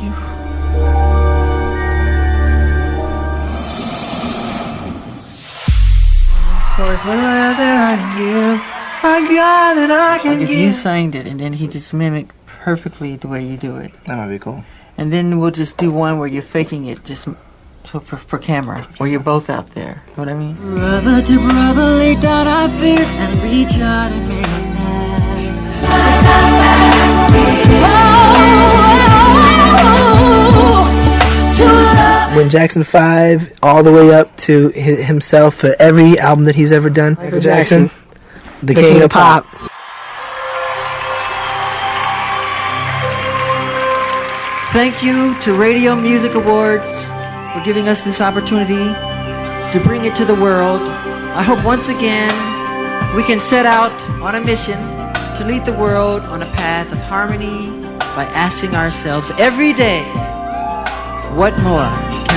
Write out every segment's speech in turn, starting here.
you. I got it, I can Like if you sang it and then he just mimicked perfectly the way you do it. That might be cool. And then we'll just do one where you're faking it just so for, for camera, or you're both out there. Know what I mean? Brother to brother, lay down our fears and reach out and make a When Jackson 5, all the way up to himself for every album that he's ever done. Michael Jackson. The, King, of Pop. Thank you to Radio Music Awards for giving us this opportunity to bring it to the world. I hope once again we can set out on a mission to lead the world on a path of harmony by asking ourselves every day, what more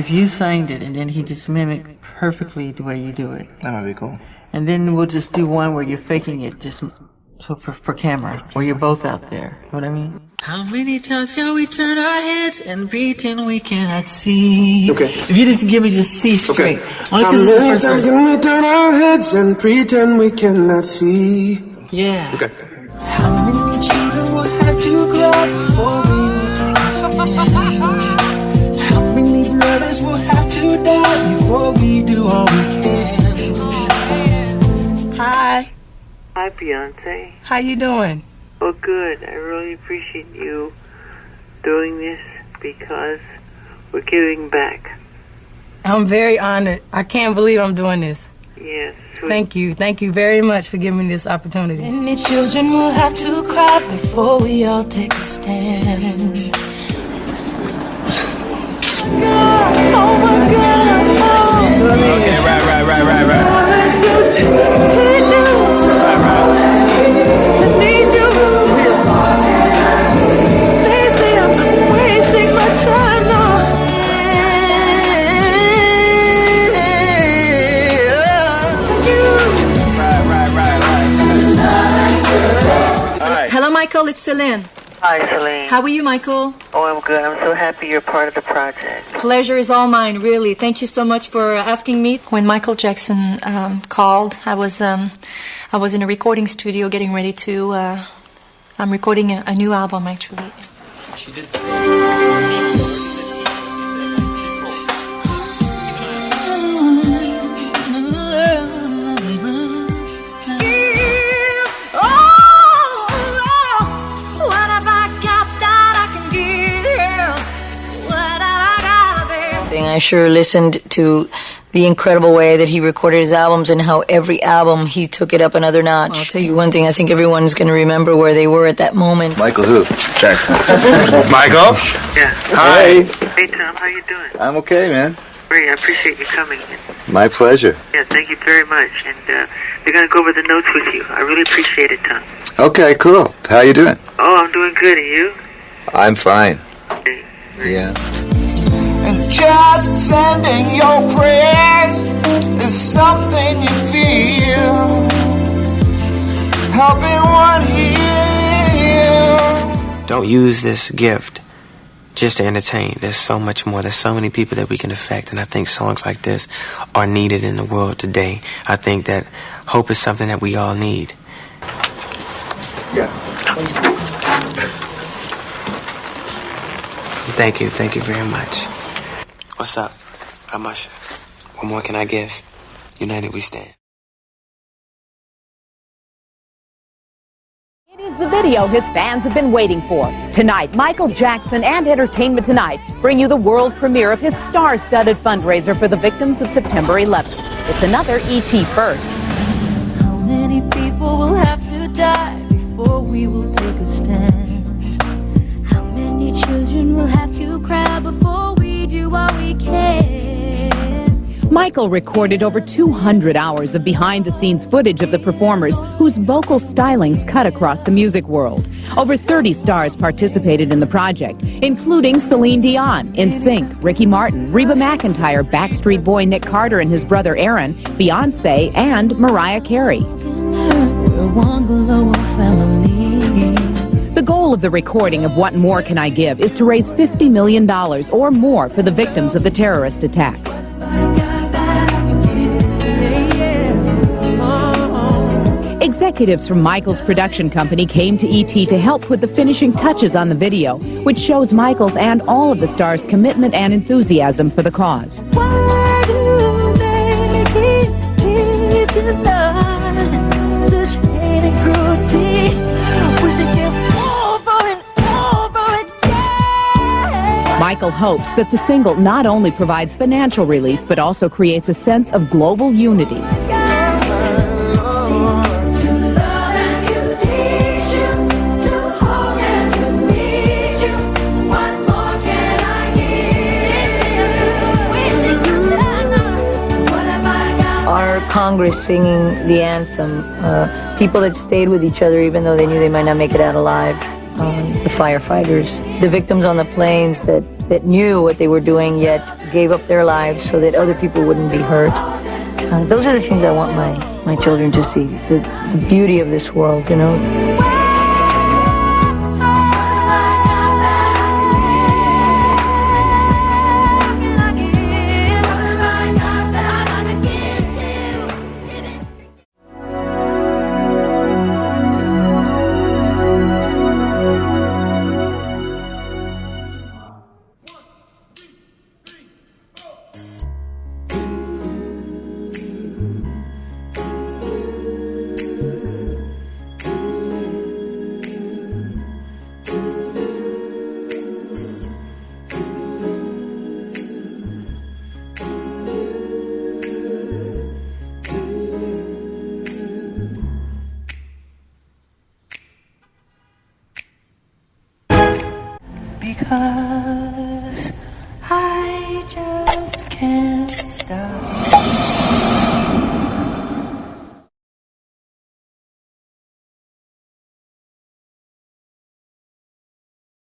if you sang it and then he just mimicked perfectly the way you do it. That might be cool. And then we'll just do one where you're faking it just So for for camera, where you're both out there. You know what I mean? How many times can we turn our heads and pretend we cannot see? Okay. If you just give me just C straight. Only How 'cause it's the many times verse. can we turn our heads and pretend we cannot see? Yeah. Okay. How many children will have to grow before we will take a stand? How many brothers will have to die before we do all we can? Hi, Hi, Beyonce. how you doing? Oh, good. I really appreciate you doing this because we're giving back. I'm very honored. I can't believe I'm doing this. Yes. sweet. Thank you. Thank you very much for giving me this opportunity. Many children will have to cry before we all take a stand. Hello, Michael. It's Celine. Hi, Celine. How are you, Michael? oh, I'm good. I'm so happy you're part of the project. Pleasure is all mine, really. Thank you so much for asking me. When Michael Jackson um, called, I was um, I was in a recording studio getting ready to. Uh, I'm recording a, a new album, actually. She did sure listened to the incredible way that he recorded his albums and how every album he took it up another notch. I'll tell you one thing, I think everyone's going to remember where they were at that moment. Michael who? Jackson. Michael? Yeah. Hi. Hey, Tom. How you doing? I'm okay, man. Great. I appreciate you coming. My pleasure. Yeah, thank you very much. And uh, they're going to go over the notes with you. I really appreciate it, Tom. Okay, cool. How you doing? Oh, I'm doing good. And you? I'm fine. Okay. Yeah. Just sending your prayers is something you feel. Helping one heal. Don't use this gift just to entertain. There's so much more. There's so many people that we can affect, and I think songs like this are needed in the world today. I think that hope is something that we all need. Thank you, thank you very much. What's up? I'm much? What more can I give? United we stand. It is the video his fans have been waiting for. Tonight, Michael Jackson and Entertainment Tonight bring you the world premiere of his star-studded fundraiser for the victims of September 11th. It's another ET first. How many people will have to die before we will take a stand? Michael recorded over 200 hours of behind-the-scenes footage of the performers whose vocal stylings cut across the music world. Over 30 stars participated in the project, including Celine Dion, NSYNC, Ricky Martin, Reba McEntire, Backstreet Boy Nick Carter and his brother Aaron, Beyonce, and Mariah Carey. The goal of the recording of What More Can I Give is to raise $50 million or more for the victims of the terrorist attacks. Executives from Michael's production company came to ET to help put the finishing touches on the video, which shows Michael's and all of the stars' commitment and enthusiasm for the cause. Why do they keep teaching us such hate and cruelty? We should give over and over again. Michael hopes that the single not only provides financial relief, but also creates a sense of global unity. Congress singing the anthem, uh, people that stayed with each other even though they knew they might not make it out alive, um, the firefighters, the victims on the planes that, that knew what they were doing yet gave up their lives so that other people wouldn't be hurt. Uh, those are the things I want my my children to see the, the beauty of this world, you know. Because I just can't.